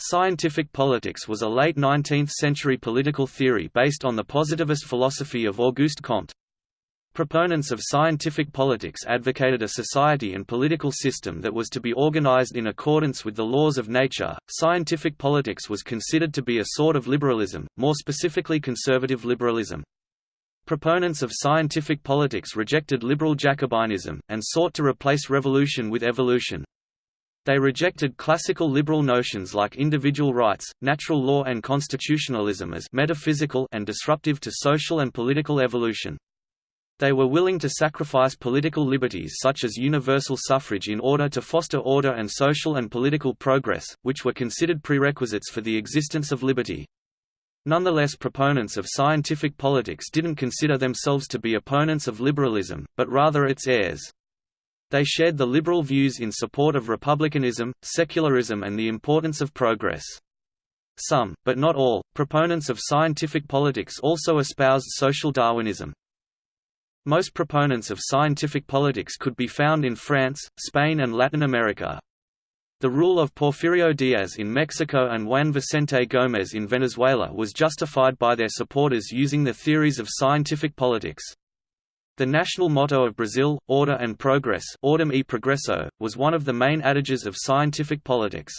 Scientific politics was a late 19th-century political theory based on the positivist philosophy of Auguste Comte. Proponents of scientific politics advocated a society and political system that was to be organized in accordance with the laws of nature. Scientific politics was considered to be a sort of liberalism, more specifically conservative liberalism. Proponents of scientific politics rejected liberal Jacobinism, and sought to replace revolution with evolution. They rejected classical liberal notions like individual rights, natural law and constitutionalism as metaphysical and disruptive to social and political evolution. They were willing to sacrifice political liberties such as universal suffrage in order to foster order and social and political progress, which were considered prerequisites for the existence of liberty. Nonetheless proponents of scientific politics didn't consider themselves to be opponents of liberalism, but rather its heirs. They shared the liberal views in support of republicanism, secularism and the importance of progress. Some, but not all, proponents of scientific politics also espoused social Darwinism. Most proponents of scientific politics could be found in France, Spain and Latin America. The rule of Porfirio Diaz in Mexico and Juan Vicente Gómez in Venezuela was justified by their supporters using the theories of scientific politics. The national motto of Brazil, Order and Progress Ordem e Progresso, was one of the main adages of scientific politics.